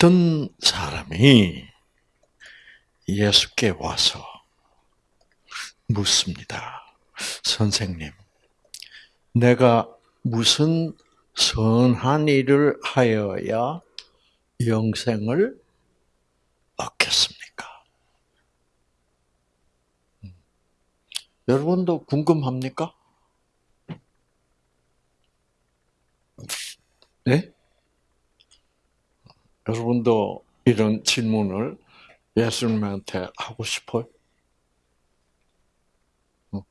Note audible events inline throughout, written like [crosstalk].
어떤 사람이 예수께 와서 묻습니다. 선생님, 내가 무슨 선한 일을 하여야 영생을 얻겠습니까? 음. 여러분도 궁금합니까? 네? 여러분도 이런 질문을 예수님한테 하고 싶어요? 어.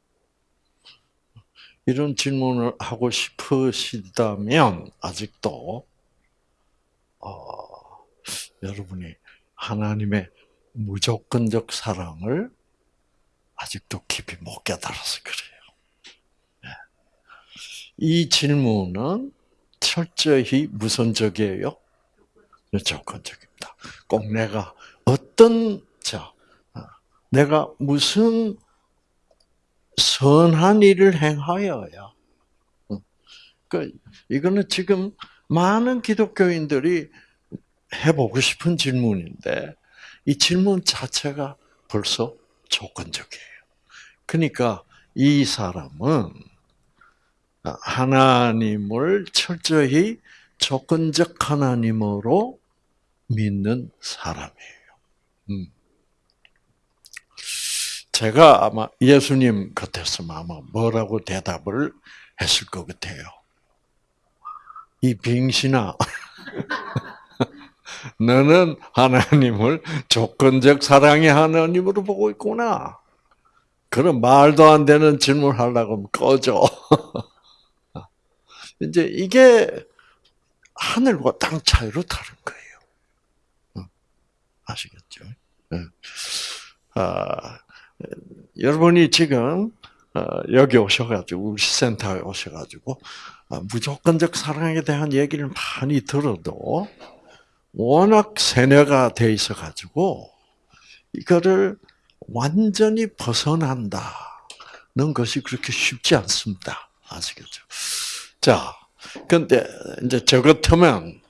이런 질문을 하고 싶으시다면 아직도 어, 여러분이 하나님의 무조건적 사랑을 아직도 깊이 못 깨달아서 그래요. 네. 이 질문은 철저히 무선적이에요. 조건적입니다. 꼭 내가 어떤 자 어, 내가 무슨 선한 일을 행하여야 그 이거는 지금 많은 기독교인들이 해보고 싶은 질문인데 이 질문 자체가 벌써 조건적이에요. 그러니까 이 사람은 하나님을 철저히 조건적 하나님으로 믿는 사람이에요. 음. 제가 아마 예수님 같았으면 아마 뭐라고 대답을 했을 것 같아요. 이 빙신아, [laughs] 너는 하나님을 조건적 사랑의 하나님으로 보고 있구나. 그런 말도 안 되는 질문 하려고 꺼져. [laughs] 이제 이게 하늘과 땅 차이로 다른 거예요. 아시겠죠? 네. 아, 여러분이 지금 어, 여기 오셔가지고 우리 센터에 오셔가지고 아, 무조건적 사랑에 대한 얘기를 많이 들어도 워낙 세뇌가 돼 있어가지고 이거를 완전히 벗어난다는 것이 그렇게 쉽지 않습니다. 아시겠죠? 자, 근데 이제 저 같으면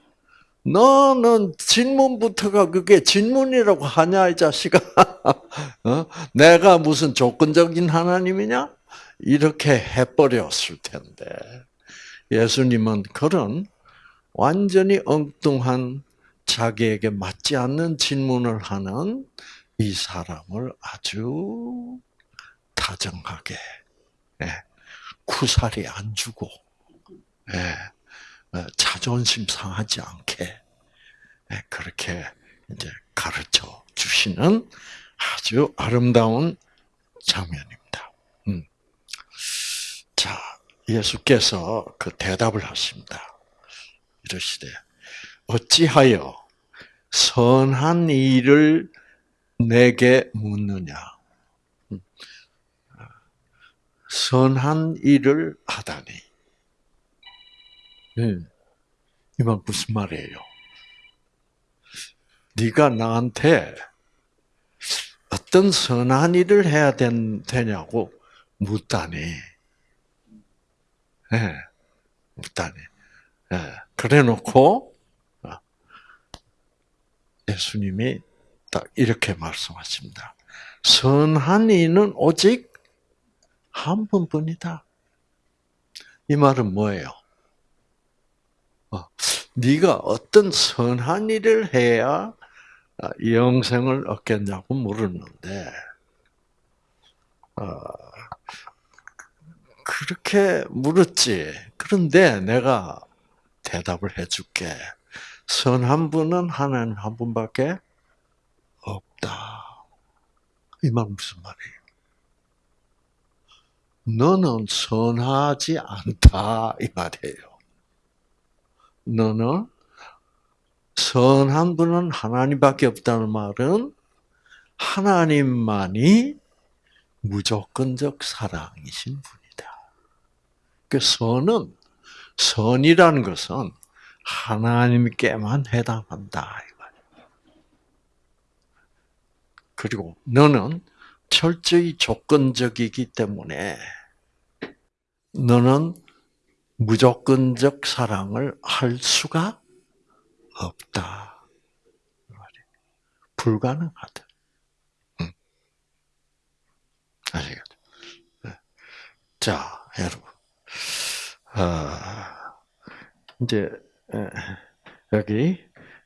너는 질문부터가 그게 질문이라고 하냐 이 자식아? [laughs] 어? 내가 무슨 조건적인 하나님이냐? 이렇게 해버렸을 텐데 예수님은 그런 완전히 엉뚱한 자기에게 맞지 않는 질문을 하는 이 사람을 아주 다정하게 예, 쿠살이 안 주고 예, 어, 자존심 상하지 않게 예, 그렇게 이제 가르쳐 주시는 아주 아름다운 장면입니다. 음. 자, 예수께서 그 대답을 하십니다. 이러시되 어찌하여 선한 일을 내게 묻느냐? 음. 선한 일을 하다니. 네. 이말 무슨 말이에요? 네가 나한테 어떤 선한 일을 해야 된, 되냐고 묻다니. 네. 묻다니. 네. 그래 놓고, 어, 예수님이 딱 이렇게 말씀하십니다. 선한 이는 오직 한 번뿐이다. 이 말은 뭐예요? 어, 네가 어떤 선한 일을 해야 아, 영생을 얻겠냐고 물었는데 어, 그렇게 물었지. 그런데 내가 대답을 해줄게. 선한 분은 하나님 한 분밖에 없다. 이 말 무슨 말이에요? 너는 선하지 않다 이 말이에요. 너는 선한 분은 하나님밖에 없다는 말은 하나님만이 무조건적 사랑이신 분이다. 그 선은 선이라는 것은 하나님께만 해당한다. 그리고 너는 철저히 조건적이기 때문에 너는 무조건적 사랑을 할 수가 없다. 불가능하다. 응. 아시겠죠? 네. 자, 여러분. 아, 이제, 여기,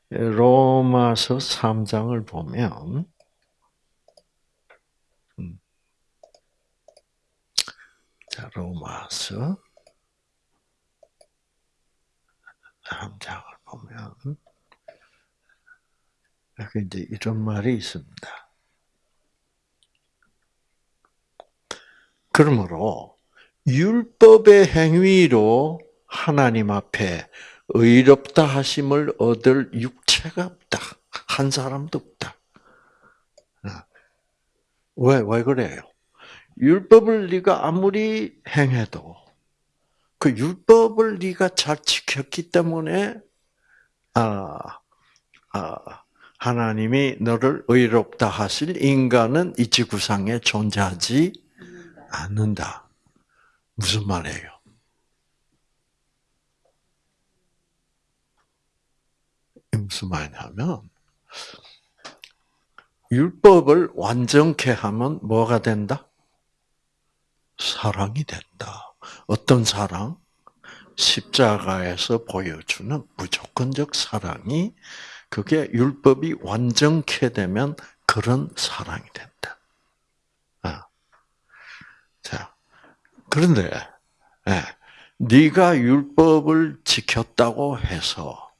로마서 3장을 보면, 음. 자, 로마서 3장을 보면, 여기 이제 이런 말이 있습니다. 그러므로, 율법의 행위로 하나님 앞에 의롭다 하심을 얻을 육체가 없다. 한 사람도 없다. 어. 왜, 왜 그래요? 율법을 네가 아무리 행해도 그 율법을 네가 잘 지켰기 때문에 아, 아, 하나님이 너를 의롭다 하실 인간은 이 지구상에 존재하지 않는다. 무슨 말이에요? 무슨 말이냐면 율법을 완전케 하면 뭐가 된다? 사랑이 된다. 어떤 사랑? 십자가에서 보여주는 무조건적 사랑이 그게 율법이 완전케 되면 그런 사랑이 된다. 아. 자, 그런데 네, 네가 율법을 지켰다고 해서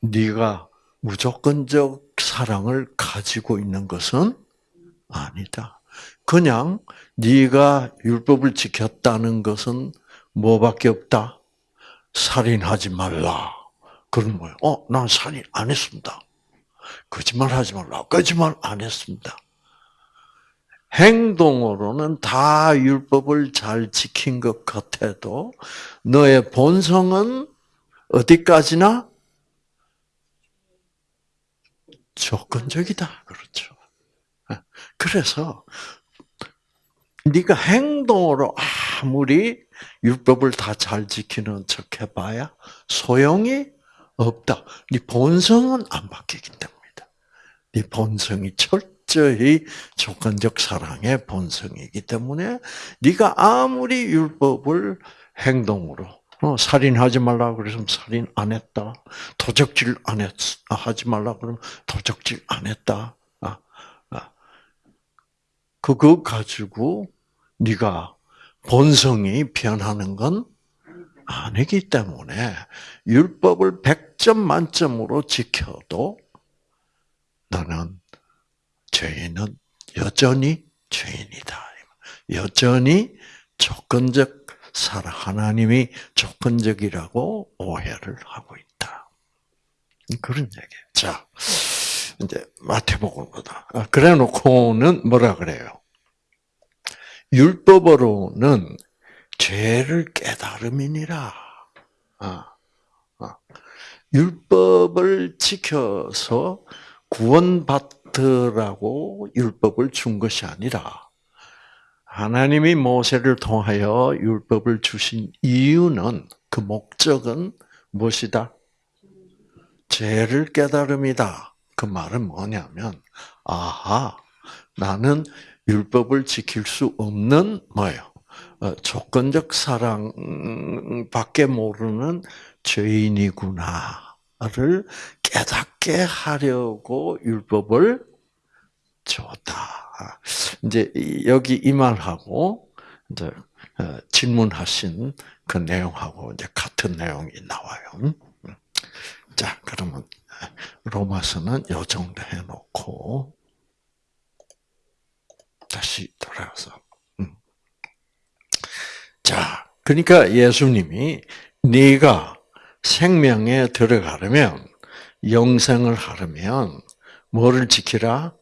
네가 무조건적 사랑을 가지고 있는 것은 아니다. 그냥 네가 율법을 지켰다는 것은 뭐밖에 없다. 살인하지 말라. 그런 거예요. 어, 난 살인 안 했습니다. 거짓말하지 말라. 거짓말 안 했습니다. 행동으로는 다 율법을 잘 지킨 것 같아도 너의 본성은 어디까지나 조건적이다. 그렇죠. 그래서 네가 행동으로 아무리 율법을 다 잘 지키는 척 해봐야 소용이 없다. 네 본성은 안 바뀌기 때문이다. 네 본성이 철저히 조건적 사랑의 본성이기 때문에 네가 아무리 율법을 행동으로 어, 살인하지 말라 그러면 살인 안 했다. 도적질 안 했, 하지 말라 그러면 도적질 안 했다. 그거 가지고 네가 본성이 변하는 건 아니기 때문에 율법을 100점 만점으로 지켜도 나는 죄인은 여전히 죄인이다. 여전히 조건적 사랑 하나님이 조건적이라고 오해를 하고 있다. 그런 얘기예요. 자, 이제 마태복음 보다. 아, 그래 놓고는 뭐라 그래요? 율법으로는 죄를 깨달음이니라. 아, 아. 율법을 지켜서 구원받으라고 율법을 준 것이 아니라 하나님이 모세를 통하여 율법을 주신 이유는 그 목적은 무엇이다? 죄를 깨달음이다. 그 말은 뭐냐면 아하 나는 율법을 지킬 수 없는 뭐예요? 어, 조건적 사랑밖에 모르는 죄인이구나를 깨닫게 하려고 율법을 줬다. 이제 여기 이 말하고 이제 어, 질문하신 그 내용하고 이제 같은 내용이 나와요. 음? 자, 그러면 로마서는 요 정도 해놓고 다시 돌아와서. 음. 자, 그러니까 예수님이 네가 생명에 들어가려면 영생을 하려면 뭐를 지키라?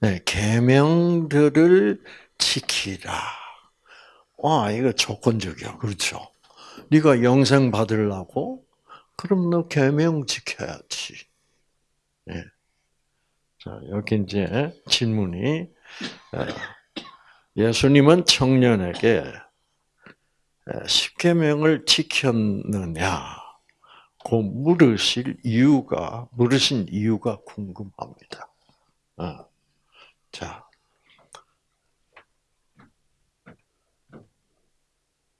네, 계명들을 지키라. 와, 이거 조건적이야. 그렇죠? 네가 영생 받으려고 그럼 너 계명 지켜야지. 네. 자, 여기 이제 질문이 예수님은 청년에게 십계명을 지켰느냐 그 물으실 이유가 물으신 이유가 궁금합니다. 어. 자,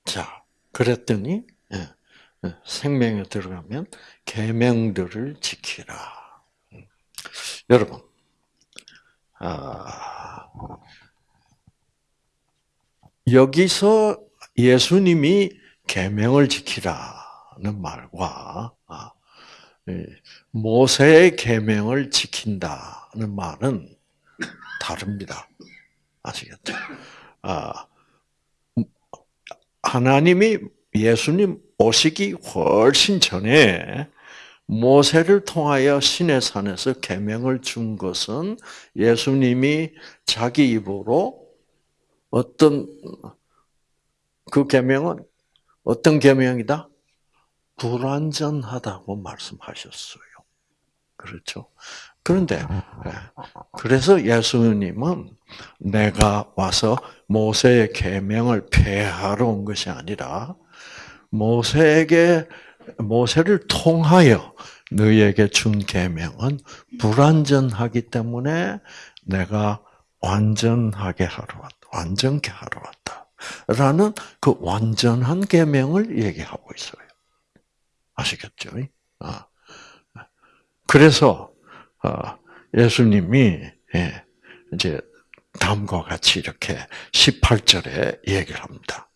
자, 그랬더니 예, 예, 생명에 들어가면 계명들을 지키라. 음. 여러분, 아, 여기서 예수님이 계명을 지키라는 말과 아, 모세의 계명을 지킨다는 말은 다릅니다. 아시겠죠? 아, 하나님이 예수님 오시기 훨씬 전에 모세를 통하여 신의 산에서 계명을 준 것은 예수님이 자기 입으로 어떤 그 계명은 어떤 계명이다? 불완전하다고 말씀하셨어요. 그렇죠? 그런데 예, 그래서 예수님은 내가 와서 모세의 계명을 폐하러 온 것이 아니라 모세에게 모세를 통하여 너희에게 준 계명은 불완전하기 때문에 내가 완전하게 하러 왔다. 완전케 하러 왔다. 라는 그 완전한 계명을 얘기하고 있어요. 아시겠죠? 아. 그래서 어, 예수님이 예, 이제 다음과 같이 이렇게 18절에 얘기를 합니다.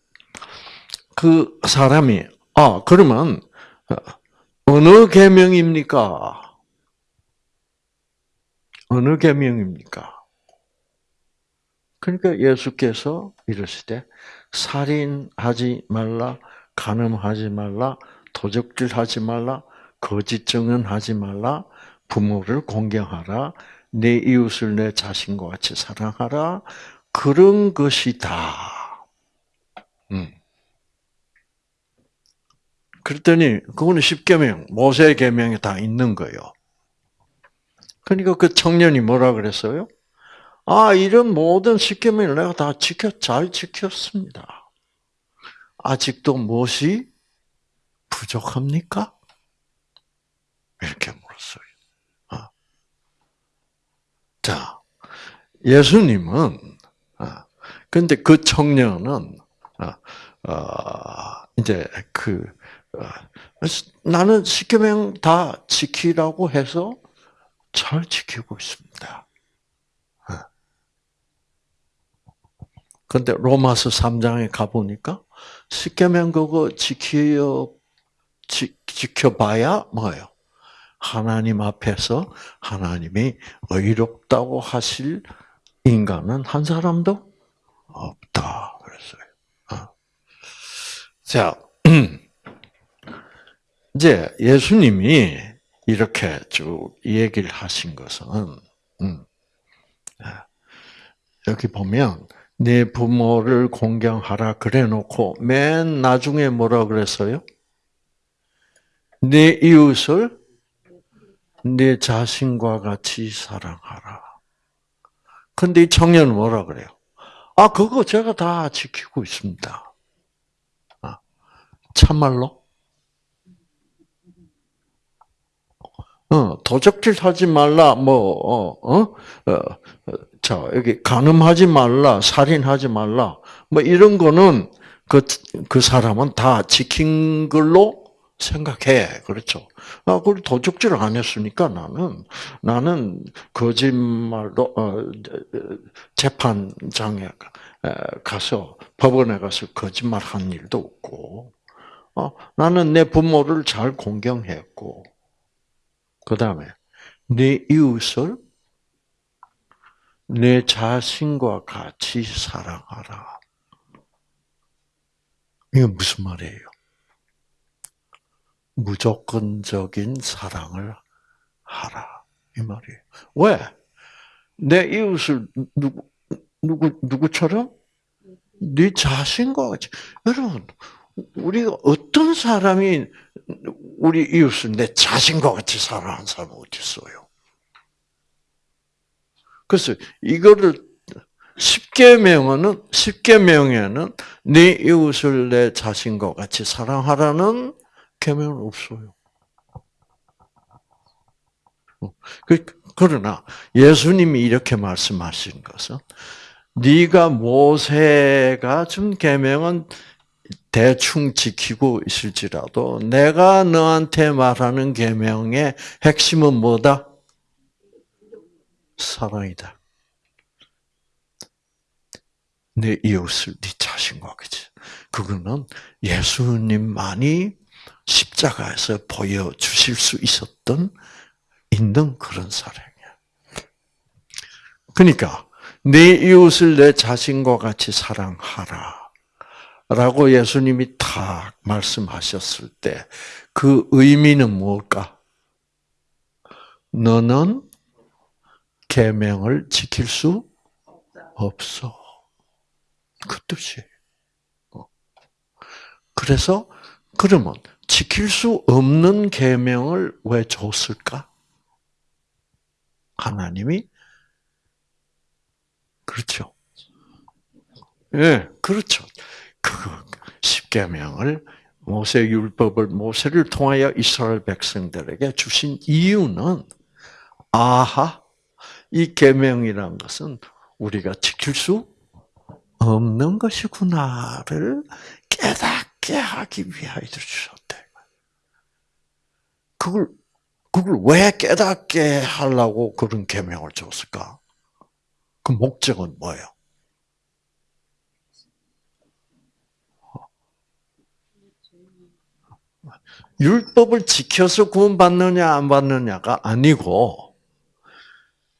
그 사람이 아 그러면 어, 어느 계명입니까? 어느 계명입니까? 그러니까 예수께서 이러시되 살인하지 말라, 간음하지 말라, 도적질하지 말라, 거짓 증언하지 말라, 부모를 공경하라, 내 이웃을 내 자신과 같이 사랑하라. 그런 것이다. 음. 그랬더니 그거는 십계명, 모세 계명에 다 있는 거예요. 그러니까 그 청년이 뭐라 그랬어요? 아, 이런 모든 십계명을 내가 다 지켜 잘 지켰습니다. 아직도 무엇이 부족합니까? 이렇게 물었어요. 아. 자, 예수님은 아, 근데 그 청년은 아, 아, 이제 그 나는 십계명 다 지키라고 해서 잘 지키고 있습니다. 근데 로마서 3장에 가보니까 십계명 그거 지켜 지, 지켜봐야 뭐예요? 하나님 앞에서 하나님이 의롭다고 하실 인간은 한 사람도 없다 그랬어요. 어. 자, [clears throat] 이제 예수님이 이렇게 쭉 얘기를 하신 것은 음, 여기 보면 내 부모를 공경하라 그래놓고 맨 나중에 뭐라 그랬어요? 내 이웃을 내 자신과 같이 사랑하라. 근데 이 청년은 뭐라 그래요? 아, 그거 제가 다 지키고 있습니다. 아, 참말로? 어, 도적질 하지 말라, 뭐, 어, 어, 어, 자, 여기 간음하지 말라, 살인하지 말라, 뭐 이런 거는 그, 그 사람은 다 지킨 걸로 생각해. 그렇죠. 아, 그걸 도둑질을 안 했으니까 나는, 나는 거짓말로, 어, 재판장에 가서, 법원에 가서 거짓말 한 일도 없고, 어, 나는 내 부모를 잘 공경했고, 그 다음에, 내 이웃을 내 자신과 같이 사랑하라. 이게 무슨 말이에요? 무조건적인 사랑을 하라. 이 말이에요. 왜? 내 이웃을 누구, 누구, 누구처럼? 네 자신과 같이. 여러분, 우리가 어떤 사람이 우리 이웃을 내 자신과 같이 사랑하는 사람이 어디 있어요? 그래서 이거를 십계명은 십계명에는 네 이웃을 내 자신과 같이 사랑하라는 계명은 없어요. 그, 그러나 예수님이 이렇게 말씀하신 것은 네가 모세가 준 계명은 대충 지키고 있을지라도 내가 너한테 말하는 계명의 핵심은 뭐다? 사랑이다. 내 이웃을 네 자신과 같이. 그거는 예수님만이 십자가에서 보여 주실 수 있었던 있는 그런 사랑이야. 그러니까 내 이웃을 내 자신과 같이 사랑하라. 라고 예수님이 딱 말씀하셨을 때 그 의미는 뭘까? 너는 계명을 지킬 수 없어. 그 뜻이에요. 어. 그래서 그러면 지킬 수 없는 계명을 왜 줬을까? 하나님이 그렇죠. 예, 네, 그렇죠. 그 십계명을 모세 율법을 모세를 통하여 이스라엘 백성들에게 주신 이유는 아하 이 계명이란 것은 우리가 지킬 수 없는 것이구나를 깨닫게 하기 위하여 주셨대. 그걸 그걸 왜 깨닫게 하려고 그런 계명을 줬을까? 그 목적은 뭐예요? 율법을 지켜서 구원받느냐 안 받느냐가 아니고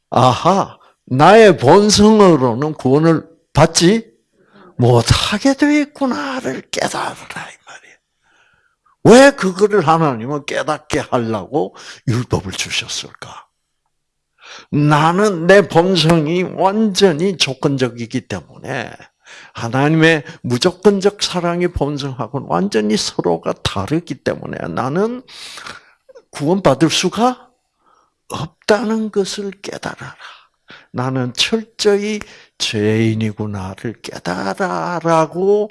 아하 나의 본성으로는 구원을 받지 못하게 되어 있구나를 깨달으라 이 말이에요. 왜 그거를 하나님은 깨닫게 하려고 율법을 주셨을까? 나는 내 본성이 완전히 조건적이기 때문에 하나님의 무조건적 사랑의 본성하고는 완전히 서로가 다르기 때문에 나는 구원받을 수가 없다는 것을 깨달아라. 나는 철저히 죄인이구나를 깨달아라고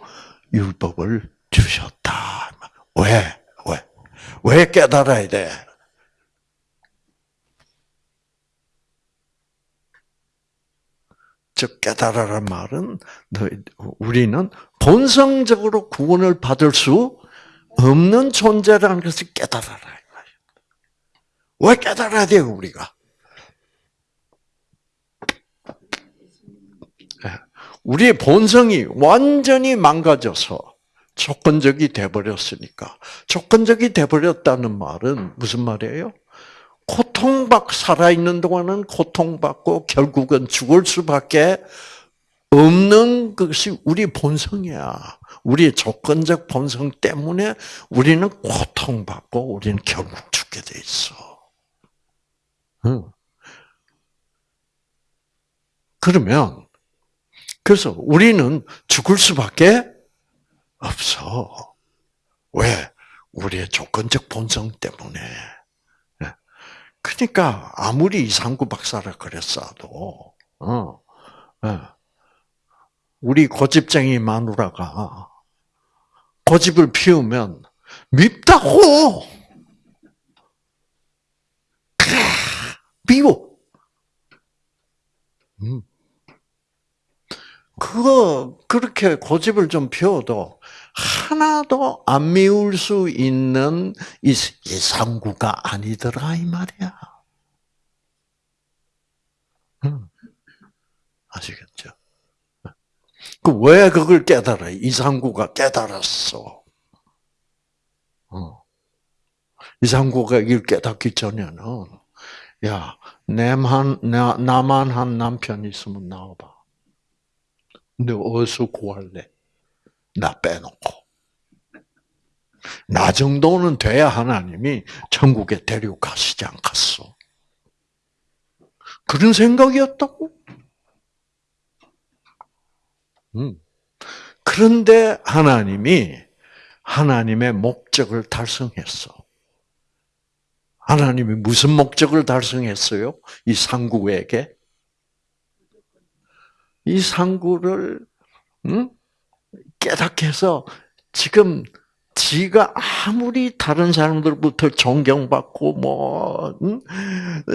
율법을 주셨다. 왜? 왜? 왜 깨달아야 돼? 즉 깨달아란 말은 우리는 본성적으로 구원을 받을 수 없는 존재라는 것을 깨달아라. 왜 깨달아야 돼요, 우리가? 예. 우리의 본성이 완전히 망가져서 조건적이 돼버렸으니까. 조건적이 돼버렸다는 말은 무슨 말이에요? 고통받고 살아있는 동안은 고통받고 결국은 죽을 수밖에 없는 것이 우리 본성이야. 우리의 조건적 본성 때문에 우리는 고통받고 우리는 결국 죽게 돼 있어. 그러면 그래서 우리는 죽을 수밖에 없어. 왜? 우리의 조건적 본성 때문에. 그러니까 아무리 이상구 박사라 그랬어도 어, 예. 우리 고집쟁이 마누라가 고집을 피우면 밉다고 미워. 음. 그거 그렇게 고집을 좀 피워도 하나도 안 미울 수 있는 이 상구가 아니더라 이 말이야. 아시겠죠? 그 왜 그걸 깨달아? 이상구가 깨달았어. 어. 이상구가 이걸 깨닫기 전에는 야 내만 나만 한 남편 있으면 나와봐. 근데 어디서 구할래? 나 빼놓고. 나 정도는 돼야 하나님이 천국에 데려가시지 않겠어. 그런 생각이었다고? 음. 그런데 하나님이 하나님의 목적을 달성했어. 하나님이 무슨 목적을 달성했어요? 이 상구에게? 이 상구를 음? 깨닫게 해서 지금 지가 아무리 다른 사람들부터 존경받고 뭐 응?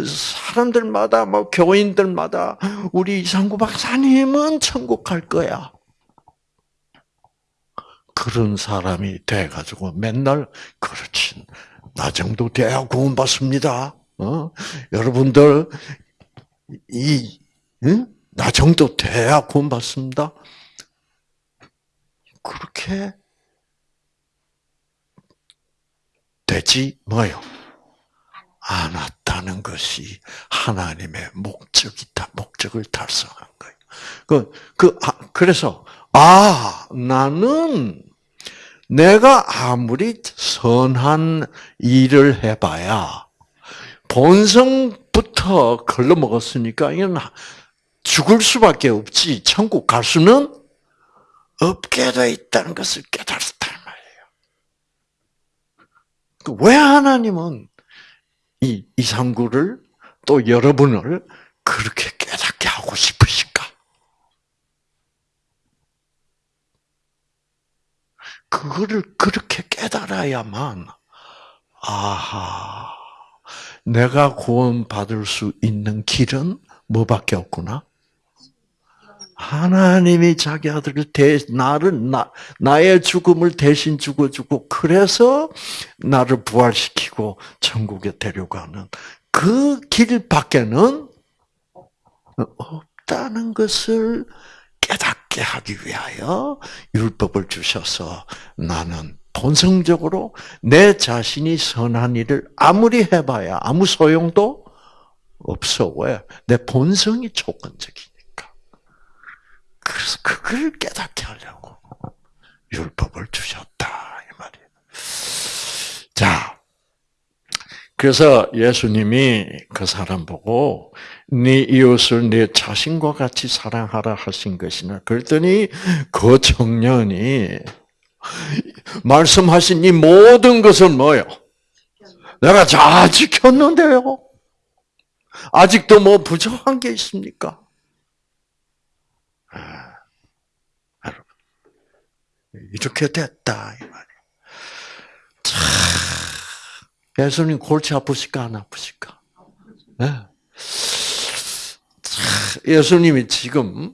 사람들마다 뭐 교인들마다 우리 이상구 박사님은 천국 갈 거야. 그런 사람이 돼 가지고 맨날 그렇지 나 정도 돼야 구원 받습니다. 어? 여러분들 이 응? 나 정도 돼야 구원 받습니다. 그렇게 되지 뭐요? 않았다는 것이 하나님의 목적이다. 목적을 달성한 거예요. 그, 그, 아, 그래서, 아, 나는 내가 아무리 선한 일을 해봐야 본성부터 걸러먹었으니까 이건 죽을 수밖에 없지. 천국 갈 수는 없게 돼 있다는 것을 깨달았단 말이에요. 그왜 하나님은 이 이상구를 또 여러분을 그렇게 깨닫게 하고 싶으실까? 그거를 그렇게 깨달아야만 아하 내가 구원 받을 수 있는 길은 뭐밖에 없구나. 하나님이 자기 아들을 대, 나를, 나, 나의 죽음을 대신 죽어주고, 그래서 나를 부활시키고 천국에 데려가는 그 길 밖에는 없다는 것을 깨닫게 하기 위하여 율법을 주셔서 나는 본성적으로 내 자신이 선한 일을 아무리 해봐야 아무 소용도 없어. 왜? 내 본성이 조건적이니까. 그래서 그걸 깨닫게 하려고 율법을 주셨다. 이 말이에요. 자. 그래서 예수님이 그 사람 보고 네 이웃을 내 자신과 같이 사랑하라 하신 것이나 그랬더니 그 청년이 말씀하신 이 모든 것은 뭐요? 내가 잘 지켰는데요. 아직도 뭐 부족한 게 있습니까? 아, 여러분, 이렇게 됐다 이 말이에요. 참, 예수님 골치 아프실까 안 아프실까? 네. 예수님이 지금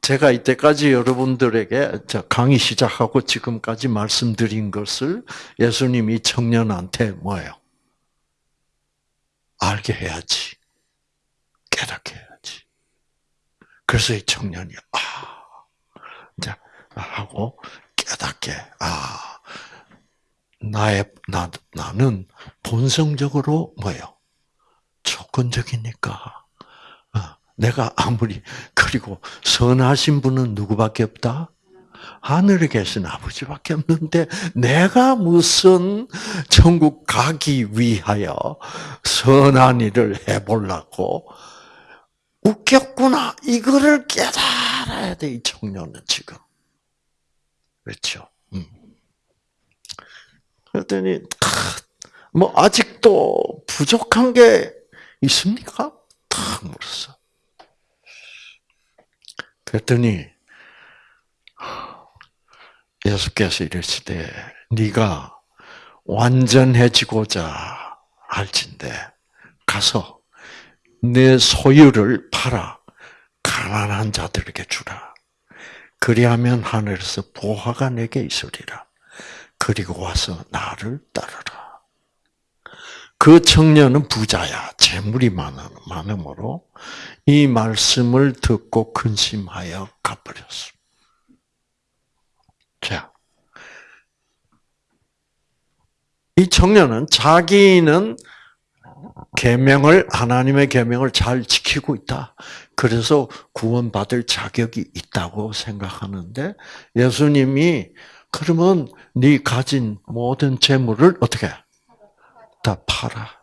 제가 이때까지 여러분들에게 강의 시작하고 지금까지 말씀드린 것을 예수님이 청년한테 뭐예요? 알게 해야지. 깨닫게. 그래서 이 청년이 아 이제 하고 깨닫게 아 나의 나 나는 본성적으로 뭐예요? 조건적이니까 어, 내가 아무리 그리고 선하신 분은 누구밖에 없다? 하늘에 계신 아버지밖에 없는데 내가 무슨 천국 가기 위하여 선한 일을 해보려고 웃겼구나. 이거를 깨달아야 돼, 이 청년은 지금. 그렇죠? 음. 그랬더니, 뭐, 아직도 부족한 게 있습니까? 탁 물었어. 그랬더니, 예수께서 이르시되, 네가 완전해지고자 할진대, 가서 내 소유를 팔아 가난한 자들에게 주라. 그리하면 하늘에서 보화가 내게 있으리라. 그리고 와서 나를 따르라. 그 청년은 부자야. 재물이 많음으로 이 말씀을 듣고 근심하여 가버렸어. 자, 이 청년은 자기는 계명을 하나님의 계명을 잘 지키고 있다. 그래서 구원받을 자격이 있다고 생각하는데 예수님이 그러면 네 가진 모든 재물을 어떻게 다 팔아.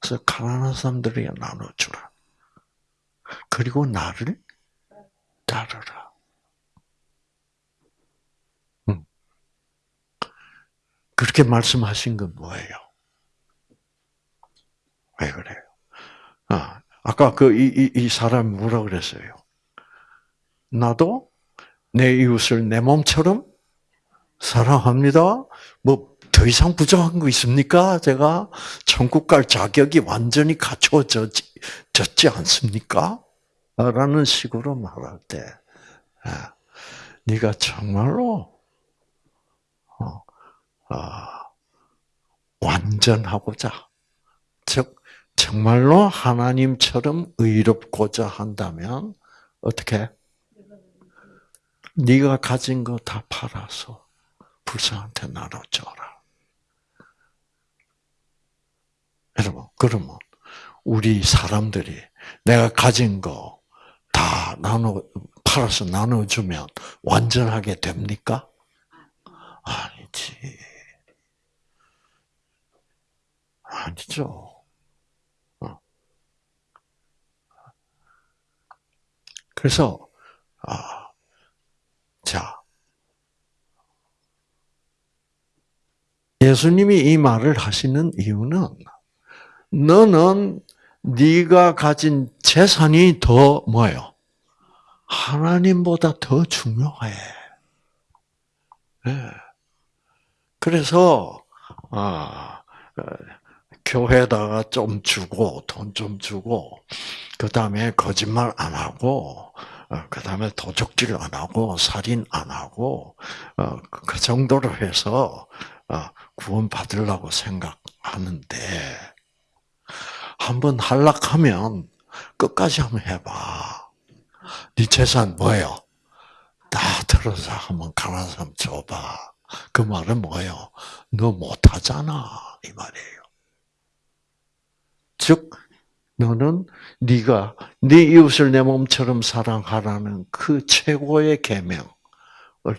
그래서 가난한 사람들에게 나눠주라. 그리고 나를 따르라. 음. 그렇게 말씀하신 건 뭐예요? 왜 그래요? 아, 아까 그, 이, 이, 이 사람이 뭐라 그랬어요? 나도 내 이웃을 내 몸처럼 사랑합니다. 뭐 더 이상 부족한 거 있습니까? 제가 천국 갈 자격이 완전히 갖춰졌지 않습니까? 라는 식으로 말할 때, 아, 네가 정말로 어, 아, 완전하고자, 즉 정말로 하나님처럼 의롭고자 한다면 어떻게? 네가 가진 거 다 팔아서 불쌍한테 나눠줘라. 여러분, 그러면 우리 사람들이 내가 가진 거 다 나눠 팔아서 나눠주면 완전하게 됩니까? 아니지. 아니죠. 어. 그래서 아, 자 예수님이 이 말을 하시는 이유는 너는 네가 가진 재산이 더 뭐예요? 하나님보다 더 중요해. 네. 그래서 아, 어, 교회에다가 좀 주고 돈 좀 주고 그 다음에 거짓말 안 하고 어, 그 다음에 도적질 안 하고 살인 안 하고 어, 그 정도로 해서 구원 받으려고 생각하는데 한번 한락하면 끝까지 한번 해봐. 네 재산 뭐예요? 다 들어서 한번 가난 사람 줘봐. 그 말은 뭐예요? 너 못하잖아 이 말이에요. 즉 너는 네가 네 이웃을 내 몸처럼 사랑하라는 그 최고의 계명을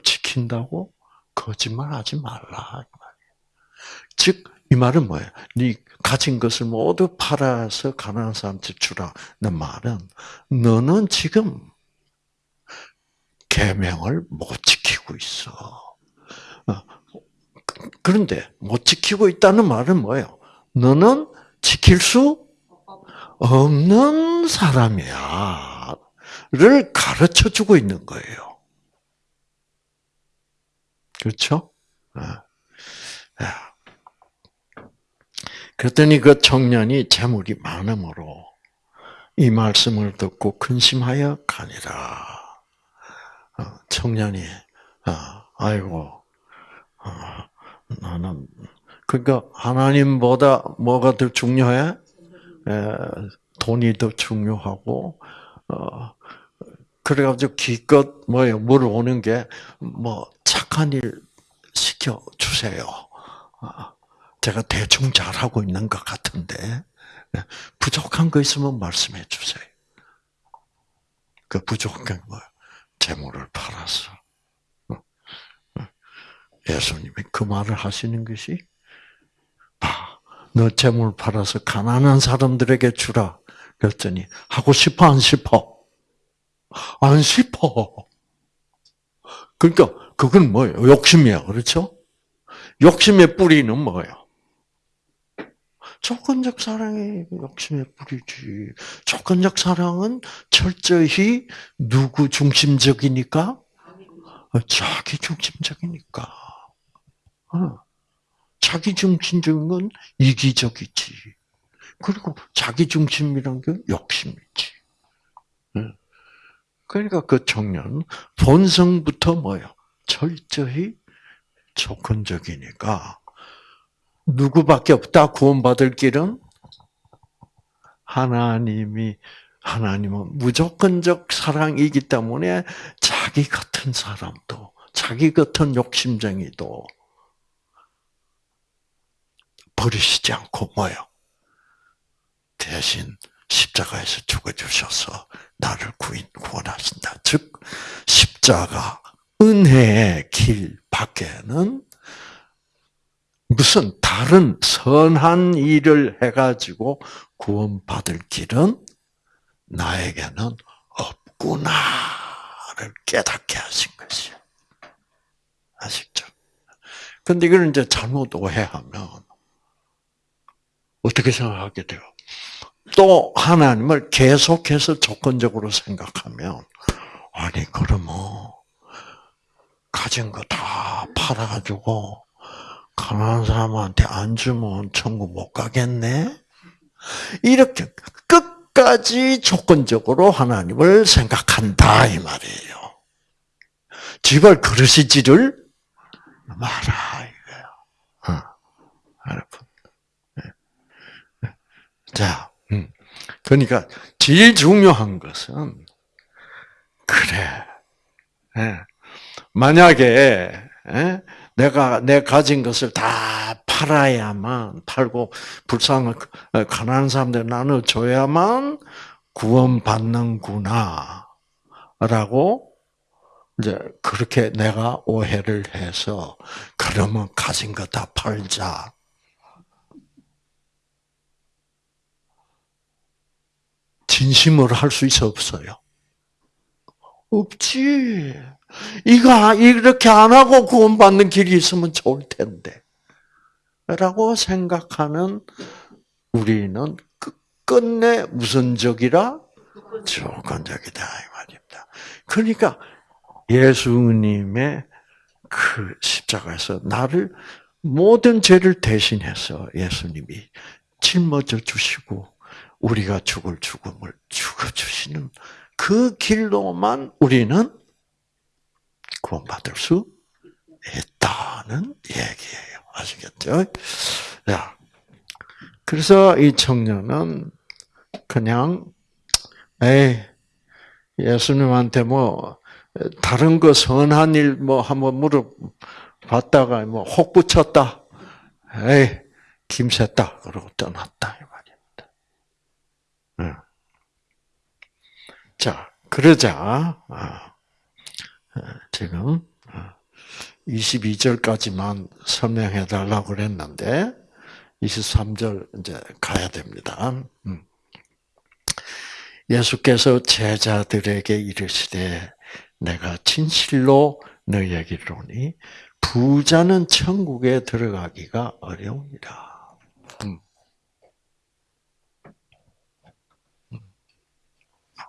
지킨다고 거짓말하지 말라. 즉 이 말은 뭐예요? 네 가진 것을 모두 팔아서 가난한 사람한테 주라는 말은 너는 지금 계명을 못 지키고 있어. 어, 그런데 못 지키고 있다는 말은 뭐예요? 너는 지킬 수 없는 사람이야. 를 가르쳐 주고 있는 거예요. 그렇죠? 어. 그랬더니 그 청년이 재물이 많음으로 이 말씀을 듣고 근심하여 가니라. 어, 청년이 어, 아이고 어, 나는 그러니까 하나님보다 뭐가 더 중요해? 돈이 더 중요하고 그래가지고 기껏 뭐요 물어오는 게 뭐 착한 일 시켜 주세요. 제가 대충 잘하고 있는 것 같은데 부족한 거 있으면 말씀해 주세요. 그 부족한 거 재물을 팔아서 예수님이 그 말을 하시는 것이 봐, 너 재물 팔아서 가난한 사람들에게 주라. 그랬더니 하고 싶어 안 싶어? 안 싶어. 그러니까 그건 뭐예요? 욕심이야, 그렇죠? 욕심의 뿌리는 뭐예요? 조건적 사랑이 욕심의 뿌리지. 조건적 사랑은 철저히 누구 중심적이니까? 자기 중심적이니까. 어. 자기 중심적인 건 이기적이지. 그리고 자기 중심이란 게 욕심이지. 그러니까 그 청년 본성부터 뭐요? 철저히 조건적이니까 누구밖에 없다 구원받을 길은 하나님이 하나님은 무조건적 사랑이기 때문에 자기 같은 사람도 자기 같은 욕심쟁이도 버리시지 않고 뭐요? 대신 십자가에서 죽어주셔서 나를 구원하신다. 즉 십자가 은혜의 길 밖에는 무슨 다른 선한 일을 해가지고 구원받을 길은 나에게는 없구나를 깨닫게 하신 것이에요. 아시죠? 근데 이걸 이제 잘못 오해하면 어떻게 생각하게 돼요? 또 하나님을 계속해서 조건적으로 생각하면 아니 그러면 가진 거 다 팔아가지고 가난한 사람한테 안 주면 천국 못 가겠네? 이렇게 끝까지 조건적으로 하나님을 생각한다 이 말이에요. 집을 그러시지를 마라. 어, 여러분. 자, 음. 그러니까 제일 중요한 것은 그래. 예. 만약에 예? 내가 내 가진 것을 다 팔아야만 팔고 불쌍한 어, 가난한 사람들 나눠 줘야만 구원 받는구나라고 이제 그렇게 내가 오해를 해서 그러면 가진 거 다 팔자. 진심으로 할 수 있어 없어요? 없지. 이거 이렇게 안 하고 구원받는 길이 있으면 좋을 텐데. 라고 생각하는 우리는 끝내 무슨 적이라? 조건적이다 이 말입니다. 그러니까 예수님의 그 십자가에서 나를 모든 죄를 대신해서 예수님이 짊어져 주시고 우리가 죽을 죽음을 죽어 주시는 그 길로만 우리는 구원받을 수 있다는 얘기예요. 아시겠죠? 자, 그래서 이 청년은 그냥 에이 예수님한테 뭐 다른 거 선한 일 뭐 한번 물어봤다가 뭐 혹 붙였다. 에이 김새다 그러고 떠났다. 자 그러자 아, 지금 22절까지만 설명해 달라고 그랬는데 23절 이제 가야 됩니다. 음. 예수께서 제자들에게 이르시되 내가 진실로 너희에게 이르니 부자는 천국에 들어가기가 어려우니라. 음. 음.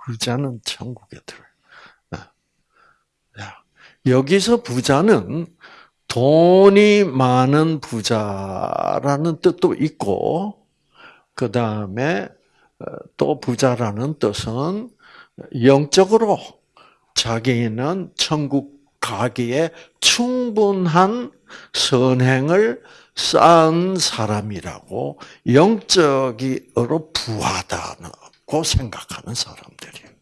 부자는 천국에 들어. 여기서 부자는 돈이 많은 부자라는 뜻도 있고, 그 다음에 어, 또 부자라는 뜻은 영적으로 자기는 천국 가기에 충분한 선행을 쌓은 사람이라고 영적으로 부하다 고 생각하는 사람들이에요.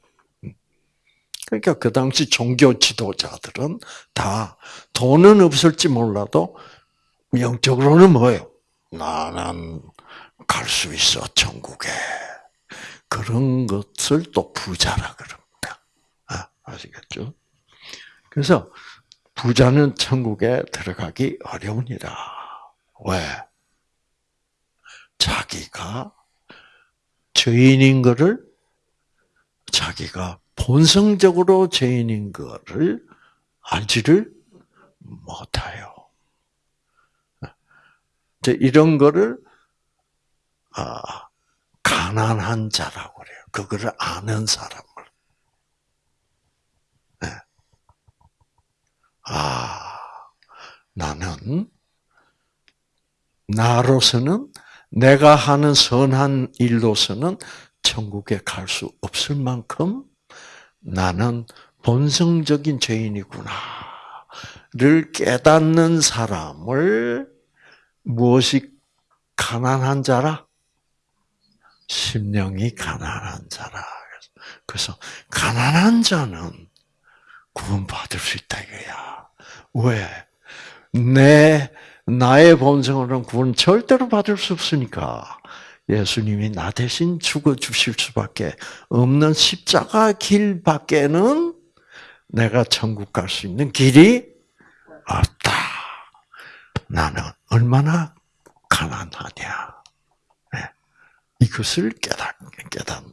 그러니까 그 당시 종교 지도자들은 다 돈은 없을지 몰라도 영적으로는 뭐예요? 나는 갈 수 있어 천국에 그런 것을 또 부자라 그럽니다. 아, 아시겠죠? 그래서 부자는 천국에 들어가기 어려우니라. 왜? 자기가 죄인인 것을 자기가 본성적으로 죄인인 것을 알지를 못해요. 이런 거를 아, 가난한 자라고 그래요. 그거를 아는 사람을. 네. 아, 나는 나로서는 내가 하는 선한 일로서는 천국에 갈 수 없을 만큼 나는 본성적인 죄인이구나를 깨닫는 사람을 무엇이 가난한 자라? 심령이 가난한 자라. 그래서 가난한 자는 구원받을 수 있다 이거야. 왜? 내 나의 본성으로는 구원 절대로 받을 수 없으니까. 예수님이 나 대신 죽어 주실 수밖에 없는 십자가 길밖에는 내가 천국 갈 수 있는 길이 없다. 나는 얼마나 가난하냐. 네. 이것을 깨닫, 깨닫,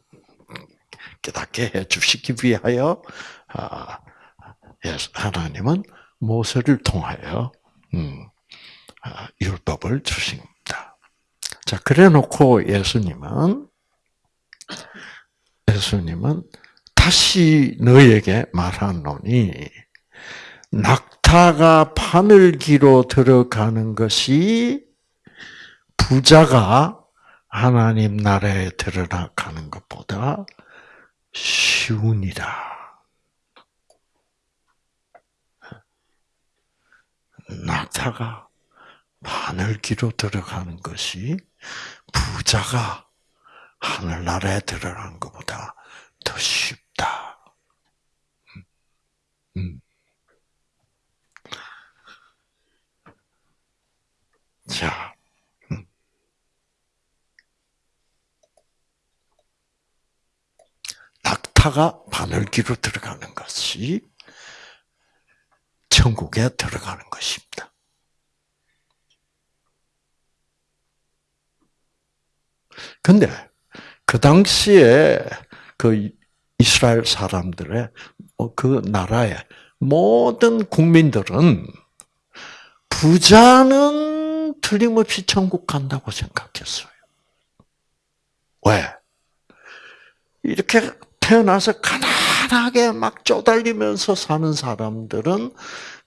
깨닫게 해 주시기 위하여, 아, 하나님은 모세를 통하여, 음, 아, 율법을 주신 자, 그래 놓고 예수님은, 예수님은 다시 너에게 말하노니, 낙타가 바늘기로 들어가는 것이 부자가 하나님 나라에 들어가는 것보다 쉬우니라. 낙타가 하늘기로 들어가는 것이 부자가 하늘나라에 들어가는 것보다 더 쉽다. 음. 자, 음. 낙타가 바늘기로 들어가는 것이 천국에 들어가는 것입니다. 근데 그 당시에 그 이스라엘 사람들의 어, 그 나라의 모든 국민들은 부자는 틀림없이 천국 간다고 생각했어요. 왜? 이렇게 태어나서 가난하게 막 쪼달리면서 사는 사람들은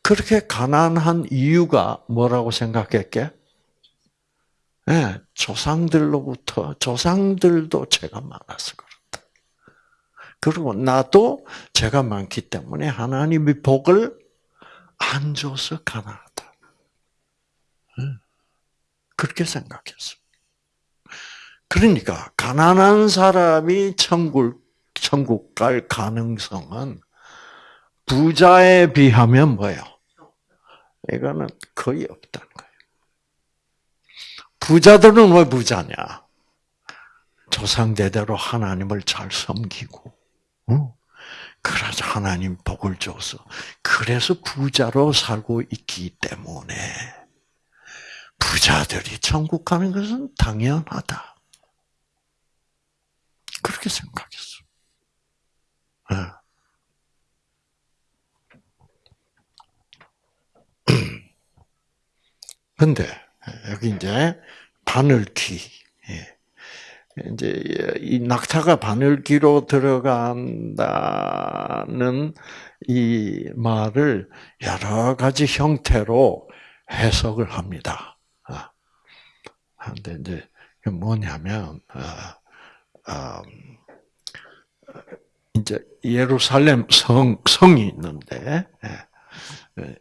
그렇게 가난한 이유가 뭐라고 생각했게? 네, 조상들로부터 조상들도 죄가 많아서 그렇다. 그리고 나도 죄가 많기 때문에 하나님의 복을 안 줘서 가난하다. 그렇게 생각했어. 그러니까 가난한 사람이 천국 천국 갈 가능성은 부자에 비하면 뭐예요? 이거는 거의 거예요. 부자들은 왜 부자냐? 조상대대로 하나님을 잘 섬기고, 어? 그래서 하나님 복을 줘서, 그래서 부자로 살고 있기 때문에, 부자들이 천국 가는 것은 당연하다. 그렇게 생각했어. [clears throat] 근데, 여기 이제, 바늘귀. 예. 이제 이 낙타가 바늘귀로 들어간다는 이 말을 여러 가지 형태로 해석을 합니다. 근데 아, 이제 뭐냐면 아, 아, 이제 예루살렘 성 성이 있는데 예.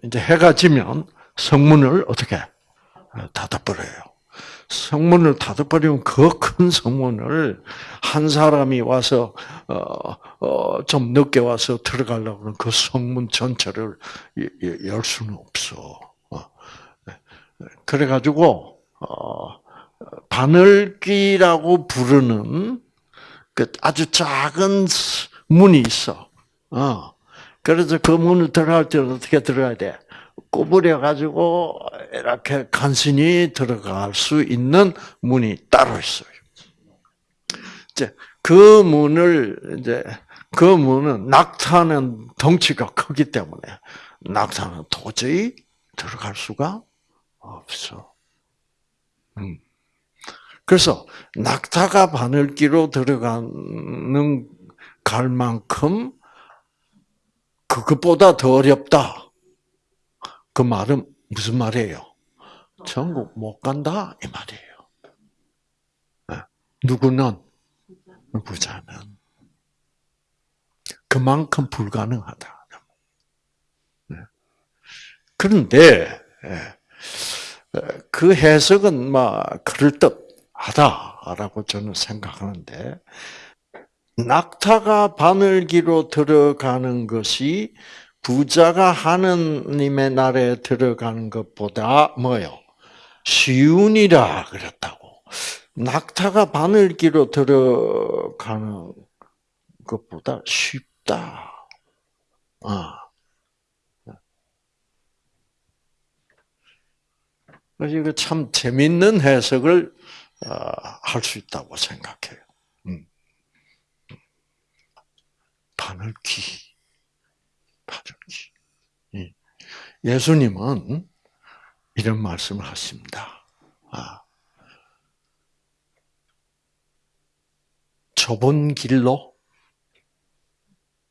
이제 해가 지면 성문을 어떻게 닫아버려요. 성문을 닫아버리면 그 큰 성문을 한 사람이 와서 어, 어, 좀 늦게 와서 들어가려고 그러면 그 성문 전체를 열 수는 없어. 어. 그래가지고 어, 바늘기라고 부르는 그 아주 작은 문이 있어. 어. 그래서 그 문을 들어갈 때 어떻게 들어가야 돼? 구부려 가지고 이렇게 간신히 들어갈 수 있는 문이 따로 있어요. 이제 그 문을 이제 그 문은 낙타는 덩치가 크기 때문에 낙타는 도저히 들어갈 수가 없어. 음. 그래서 낙타가 바늘기로 들어가는 갈 만큼 그것보다 더 어렵다. 그 말은 무슨 말이에요? 전국 못 간다 이 말이에요. 네. 누구는 부자는 그만큼 불가능하다. 네. 그런데 예, 그 해석은 막 그럴 듯하다라고 저는 생각하는데 낙타가 바늘기로 들어가는 것이 부자가 하느님의 나라에 들어가는 것보다 뭐요? 쉬운이라 그랬다고. 낙타가 바늘기로 들어가는 것보다 쉽다. 아. 이거 참 재밌는 해석을 아, 할수 있다고 생각해요. 음. 바늘기. 파전기. 예수님은 이런 말씀을 하십니다. 아, 좁은 길로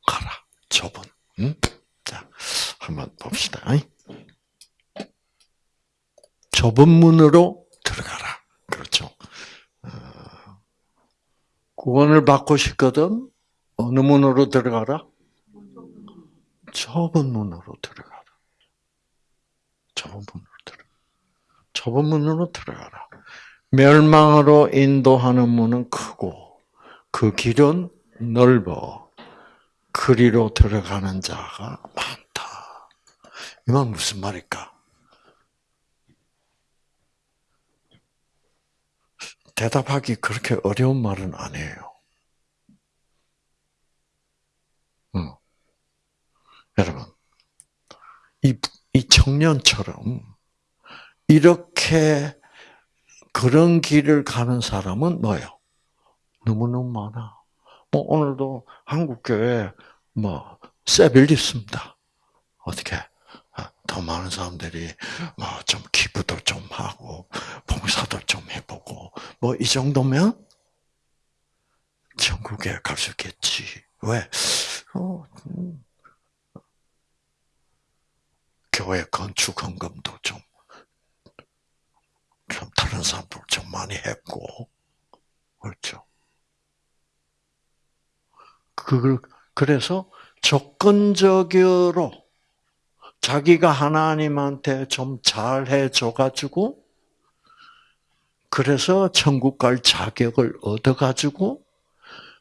가라. 좁은. 응? 자, 한번 봅시다. 좁은 문으로 들어가라. 그렇죠. 어, 구원을 받고 싶거든 어느 문으로 들어가라? 좁은 문으로 들어가라. 좁은 문으로 들어. 좁은 문으로 들어가라. 멸망으로 인도하는 문은 크고 그 길은 넓어 그리로 들어가는 자가 많다. 이 말 무슨 말일까? 대답하기 그렇게 어려운 말은 아니에요. 여러분, 이, 이 청년처럼 이렇게 그런 길을 가는 사람은 뭐예요? 너무너무 많아. 뭐 오늘도 한국교회 뭐 세빌 있습니다. 어떻게 아, 더 많은 사람들이 뭐 좀 기부도 좀 하고 봉사도 좀 해보고 뭐 이 정도면 천국에 갈 수 있겠지. 왜? 어, 음. 교회 건축 헌금도 좀, 좀 다른 사람들 좀 많이 했고, 그렇죠. 그, 그래서 조건적으로 자기가 하나님한테 좀 잘해 줘가지고, 그래서 천국 갈 자격을 얻어가지고,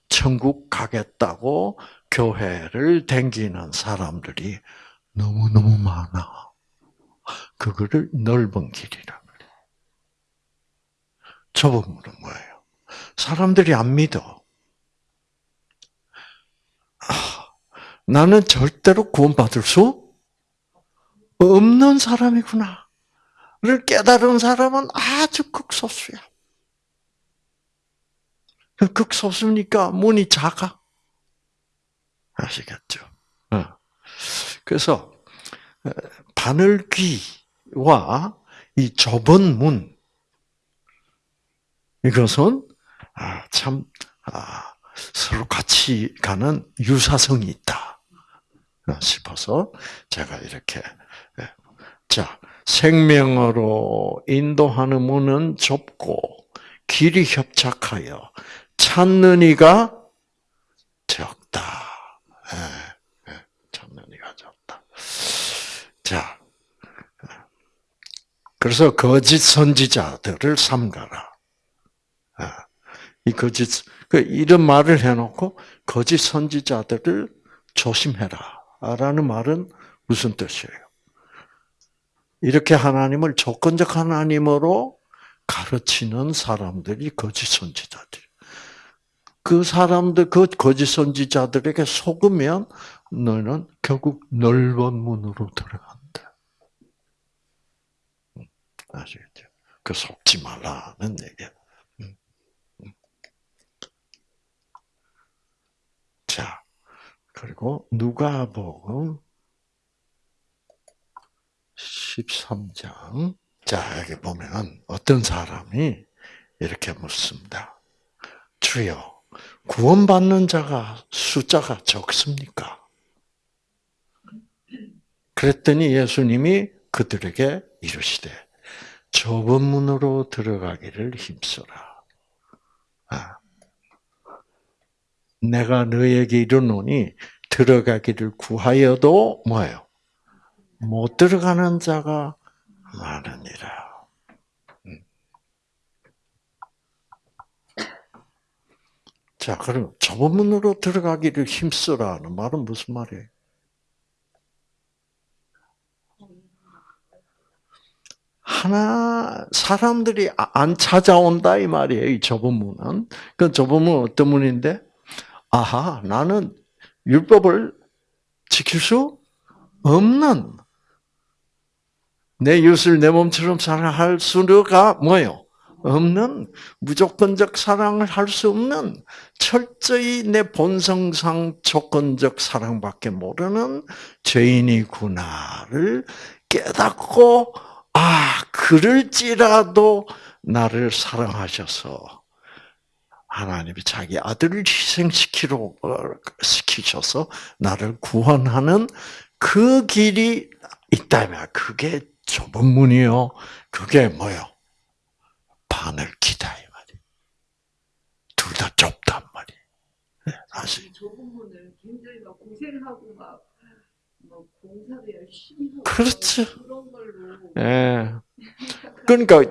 천국 가겠다고 교회를 댕기는 사람들이 너무너무 많아. 그거를 넓은 길이라 그래. 좁은 문은 뭐예요? 사람들이 안 믿어. 나는 절대로 구원받을 수 없는 사람이구나. 를 깨달은 사람은 아주 극소수야. 그 극소수니까 문이 작아. 아시겠죠? 어. 그래서 어, 바늘귀와 이 좁은 문 이것은 아, 참 아, 서로 같이 가는 유사성이 있다 싶어서 제가 이렇게 예. 자 생명으로 인도하는 문은 좁고 길이 협착하여 찾는 이가 적다. 예, 예, 찾는 이가 적다. 자, 그래서 거짓 선지자들을 삼가라. 이 거짓 그 이런 말을 해놓고 거짓 선지자들을 조심해라 라는 말은 무슨 뜻이에요? 이렇게 하나님을 조건적 하나님으로 가르치는 사람들이 거짓 선지자들. 그 사람들, 그 거짓 선지자들에게 속으면 너는 결국 넓은 문으로 들어간다. 아시겠죠? 그 속지 말라는 얘기야. 자, 그리고 누가복음 13장. 자, 여기 보면 어떤 사람이 이렇게 묻습니다. 주여, 구원받는 자가 숫자가 적습니까? 그랬더니 예수님이 그들에게 이르시되 좁은 문으로 들어가기를 힘써라. 아, 내가 너에게 이르노니 들어가기를 구하여도 뭐예요? 못 들어가는 자가 많으니라. 음. 자, 그럼 좁은 문으로 들어가기를 힘쓰라는 말은 무슨 말이에요? 하나 사람들이 안 찾아온다 이 말이에요. 이 좁은 문은. 그 좁은 문은 어떤 문인데? 아하, 나는 율법을 지킬 수 없는 내 이웃을 내 몸처럼 사랑할 수가 뭐요? 없는 무조건적 사랑을 할 수 없는 철저히 내 본성상 조건적 사랑밖에 모르는 죄인이구나를 깨닫고 아 그럴지라도 나를 사랑하셔서 하나님이 자기 아들을 희생시키러 어, 시키셔서 나를 구원하는 그 길이 있다면 그게 좁은 문이요. 그게 뭐요? 바늘기다 이 말이. 둘다 좁단 말이. 사실. 좁은 문을 굉장히 막 고생하고 막, 그렇죠. 예. 그러니까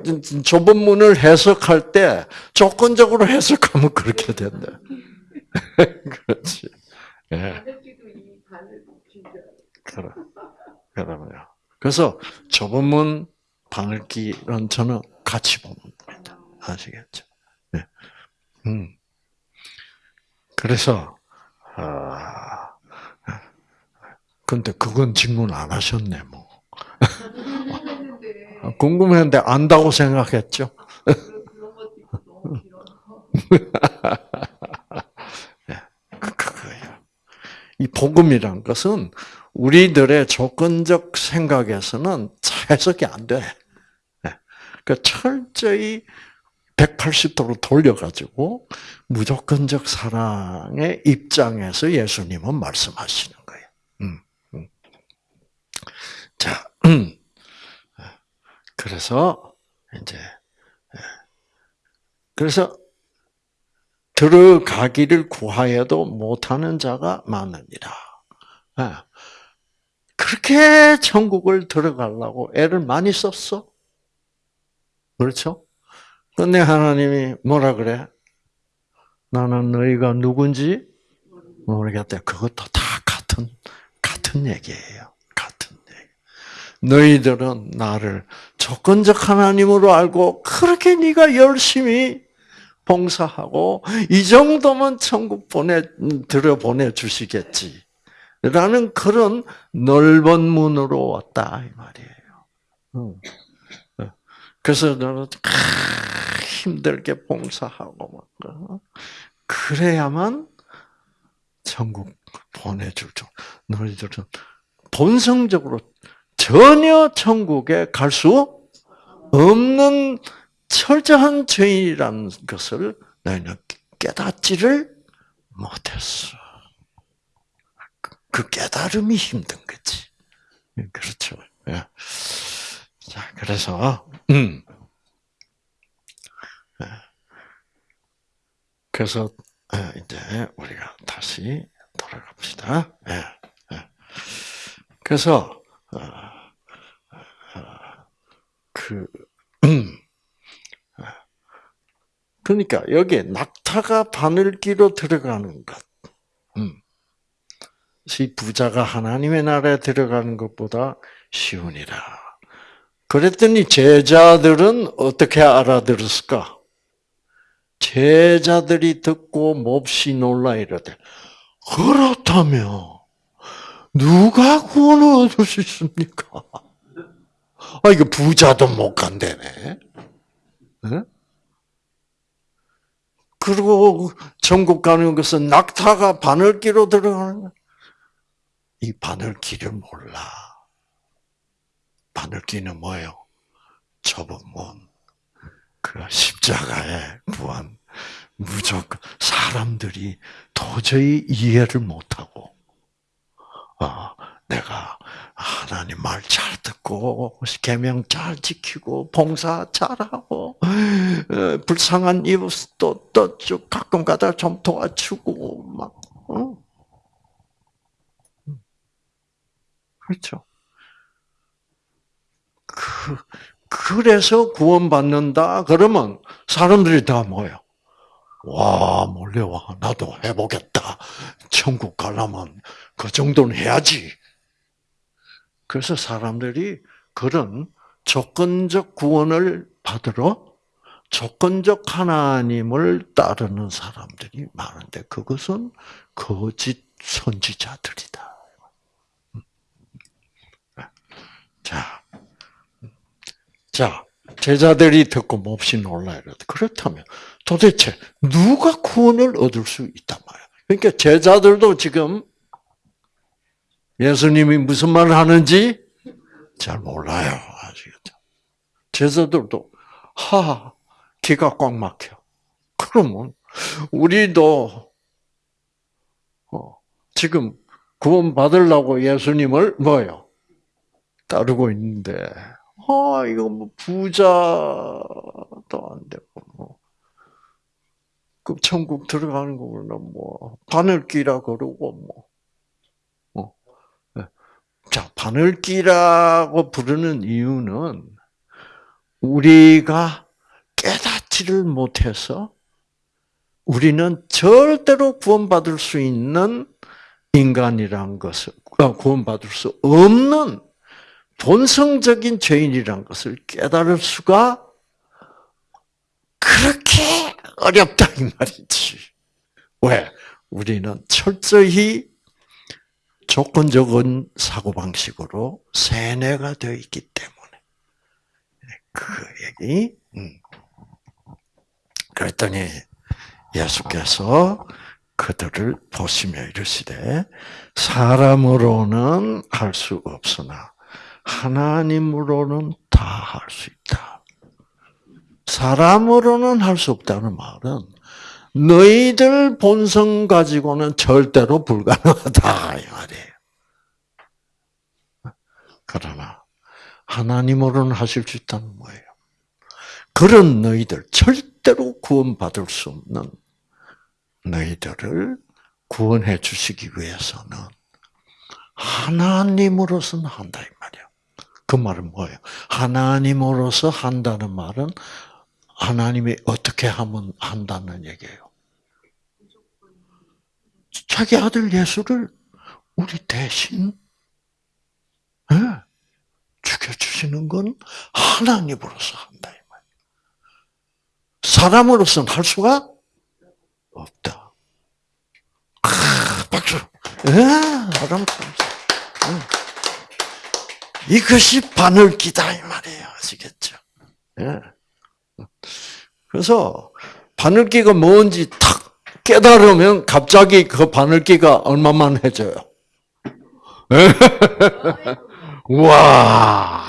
좁은 문을 해석할 때 조건적으로 해석하면 그렇게 된다. [laughs] 그렇지. 예. 그럼, 그럼요. 그래서 좁은 문, 바늘기는 저는 같이 보면 됩니다. 아시겠죠? 네. 음. 그래서, 아, 근데 그건 질문 안 하셨네, 뭐. 했는데 아, 궁금했는데 안다고 생각했죠? 길어서 그- 그거예요. 이 복음이란 것은 우리들의 조건적 생각에서는 해석이 안 돼. 그 철저히 180도로 돌려가지고 무조건적 사랑의 입장에서 예수님은 말씀하시는 거예요. 음, 음. 자, 음. 그래서 이제 그래서 들어가기를 구하여도 못하는 자가 많으니라. 예. 그렇게 천국을 들어가려고 애를 많이 썼어. 그렇죠? 근데 하나님이 뭐라 그래? 나는 너희가 누군지 모르겠다. 그것도 다 같은, 같은 얘기예요. 너희들은 나를 조건적 하나님으로 알고 그렇게 네가 열심히 봉사하고 이 정도면 천국 보내 들여 보내 주시겠지. 라는 그런 넓은 문으로 왔다 이 말이에요. 응. 그래서 너는 힘들게 봉사하고 막 그래야만 천국 보내줄 줄. 너희들은 본성적으로 전혀 천국에 갈 수 없는 철저한 죄인이라는 것을 너희는 깨닫지를 못했어. 그 깨달음이 힘든 거지. 그렇죠. 예. 자, 그래서, 음. 예. 그래서, 이제 우리가 다시 돌아갑시다. 예. 예. 그래서, 그, 음. [clears throat] 그러니까 여기에 낙타가 바늘기로 들어가는 것. 음. 이 부자가 하나님의 나라에 들어가는 것보다 쉬우니라. 그랬더니 제자들은 어떻게 알아들었을까? 제자들이 듣고 몹시 놀라 이러되 그렇다면 누가 구원을 얻을 수 있습니까? 아 이거 부자도 못 간다네. 네? 그리고 전국 가는 것은 낙타가 바늘기로 들어가는. 이 바늘기를 몰라. 바늘기는 뭐예요? 좁은 문. 그 십자가의 구원. 무조건 사람들이 도저히 이해를 못하고, 아, 내가 하나님 말 잘 듣고 계명 잘 지키고 봉사 잘하고 불쌍한 이웃도 또쭉 가끔 가다 좀 도와주고 막 어? 그렇죠. 그 그래서 구원받는다 그러면 사람들이 다 뭐요? 와 몰려와 나도 해보겠다. 천국 가려면 그 정도는 해야지. 그래서 사람들이 그런 조건적 구원을 받으러 조건적 하나님을 따르는 사람들이 많은데 그것은 거짓 선지자들이다. 자, 자 제자들이 듣고 몹시 놀라 이러다. 그렇다면 도대체 누가 구원을 얻을 수 있단 말이야. 그러니까 제자들도 지금 예수님이 무슨 말을 하는지 잘 몰라요. 아시겠죠? 제자들도 하 기가 꽉 막혀. 그러면 우리도 어, 지금 구원 받으려고 예수님을 뭐요? 따르고 있는데, 아 이거 뭐 부자도 안 되고 뭐. 그 천국 들어가는 거는 뭐 바늘기라 그러고 뭐. 자 바늘기라고 부르는 이유는 우리가 깨닫지를 못해서 우리는 절대로 구원받을 수 있는 인간이란 것을 아, 구원받을 수 없는 본성적인 죄인이란 것을 깨달을 수가 그렇게 어렵다 이 말이지. 왜? 우리는 철저히 조건적인 사고방식으로 세뇌가 되어 있기 때문에. 그 얘기. 음. 그랬더니 예수께서 그들을 보시며 이르시되 사람으로는 할 수 없으나 하나님으로는 다 할 수 있다. 사람으로는 할 수 없다는 말은 너희들 본성 가지고는 절대로 불가능하다 이 말이에요. 그러나 하나님으로는 하실 수 있다는 거예요. 그런 너희들 절대로 구원받을 수 없는 너희들을 구원해 주시기 위해서는 하나님으로서는 한다 이 말이야. 그 말은 뭐예요? 하나님으로서 한다는 말은 하나님이 어떻게 하면 한다는 얘기예요. 자기 아들 예수를 우리 대신 네, 죽여주시는 건 하나님으로서 한다. 사람으로서는 할 수가 없다. 아, 박수. 예, 사람 이것이 바늘기다 이 말이에요. 아시겠죠? 예. 그래서 바늘기가 뭔지 탁 깨달으면 갑자기 그 바늘기가 얼마만 해져요. [laughs] 와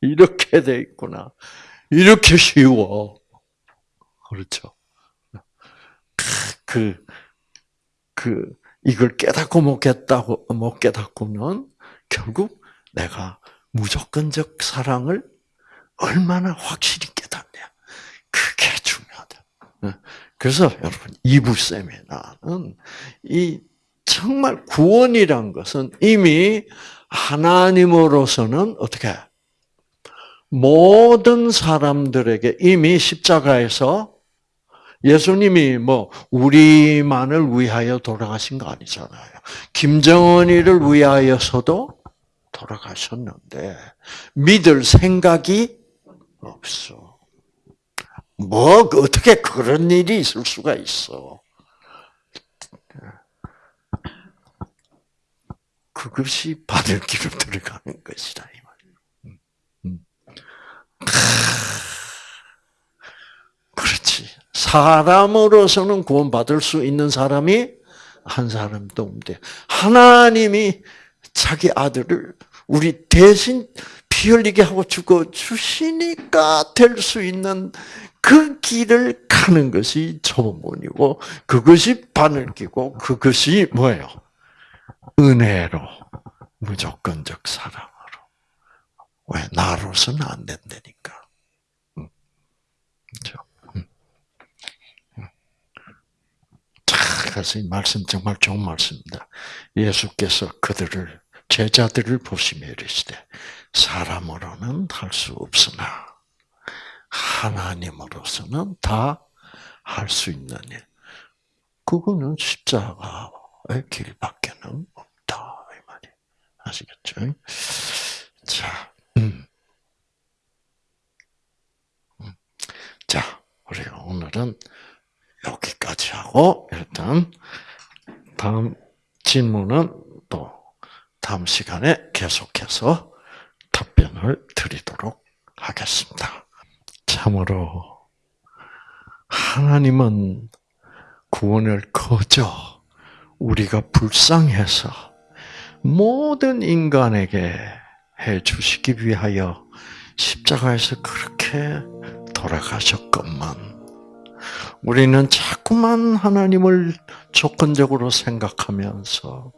이렇게 돼 있구나. 이렇게 쉬워. 그렇죠. 그, 그, 이걸 깨닫고 못 깨닫고, 못 깨닫고는 결국 내가 무조건적 사랑을 얼마나 확실히 깨닫냐. 그게 중요하다. 그래서 여러분, 이부 세미나는 이 정말 구원이란 것은 이미 하나님으로서는 어떻게 모든 사람들에게 이미 십자가에서 예수님이 뭐 우리만을 위하여 돌아가신 거 아니잖아요. 김정은이를 위하여서도 돌아가셨는데 믿을 생각이 없어. 뭐 어떻게 그런 일이 있을 수가 있어? 그것이 바늘길로 들어가는 것이다 이 말이에요. 음. 그렇지. 사람으로서는 구원받을 수 있는 사람이 한 사람도 없는데 하나님이 자기 아들을 우리 대신 피 흘리게 하고 죽어 주시니까 될 수 있는 그 길을 가는 것이 초본이고 그것이 바늘 끼고 그것이 뭐예요? 은혜로 무조건적 사랑으로 왜 나로서는 안 된다니까. 그렇죠? 그래서 이 말씀 정말 좋은 말씀입니다. 예수께서 그들을 제자들을 보시며 이르시되 사람으로는 할 수 없으나 하나님으로서는 다 할 수 있는 일. 그거는 십자가의 길밖에는 없다 이 말이 아시겠죠? 자, 음. 음. 자, 우리 오늘은 여기까지 하고 일단 다음 질문은 또 다음 시간에 계속해서 답변을 드리도록 하겠습니다. 참으로 하나님은 구원을 거저 우리가 불쌍해서 모든 인간에게 해 주시기 위하여 십자가에서 그렇게 돌아가셨건만 우리는 자꾸만 하나님을 조건적으로 생각하면서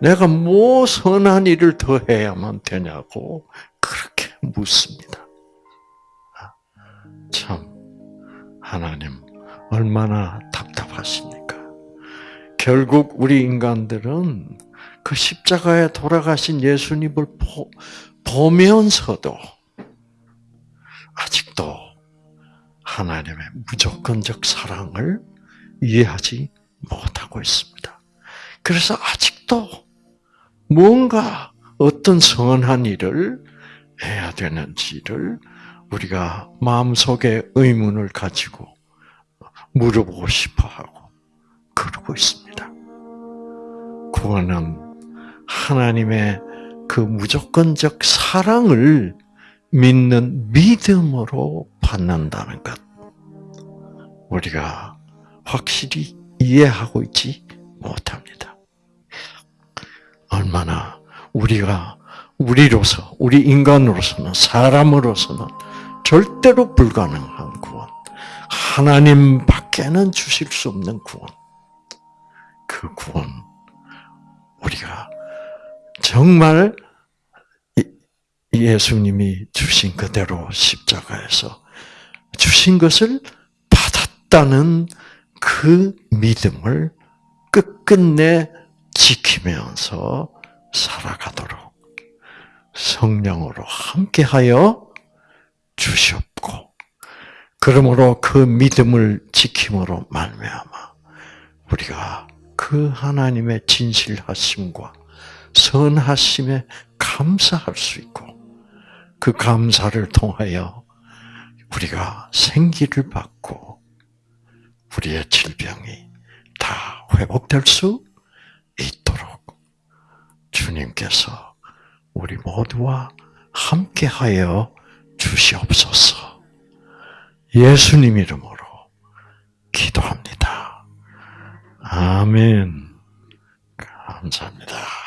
내가 뭐 선한 일을 더 해야만 되냐고 그렇게 묻습니다. 참 하나님 얼마나 답답하십니까? 결국 우리 인간들은 그 십자가에 돌아가신 예수님을 보, 보면서도 아직도 하나님의 무조건적 사랑을 이해하지 못하고 있습니다. 그래서 아직도 뭔가 어떤 선한 일을 해야 되는지를 우리가 마음속에 의문을 가지고 물어보고 싶어 하고 그러고 있습니다. 구원은 하나님의 그 무조건적 사랑을 믿는 믿음으로 받는다는 것. 우리가 확실히 이해하고 있지 못합니다. 얼마나 우리가 우리로서, 우리 인간으로서는, 사람으로서는 절대로 불가능한 구원. 하나님 밖에는 주실 수 없는 구원. 그 구원, 우리가 정말 예수님이 주신 그대로 십자가에서 주신 것을 받았다는 그 믿음을 끝끝내 지키면서 살아가도록 성령으로 함께하여 주시옵고 그러므로 그 믿음을 지킴으로 말미암아 우리가 그 하나님의 진실하심과 선하심에 감사할 수 있고 그 감사를 통하여 우리가 생기를 받고 우리의 질병이 다 회복될 수 있도록 주님께서 우리 모두와 함께하여 주시옵소서. 예수님 이름으로 기도합니다. 아멘. 감사합니다.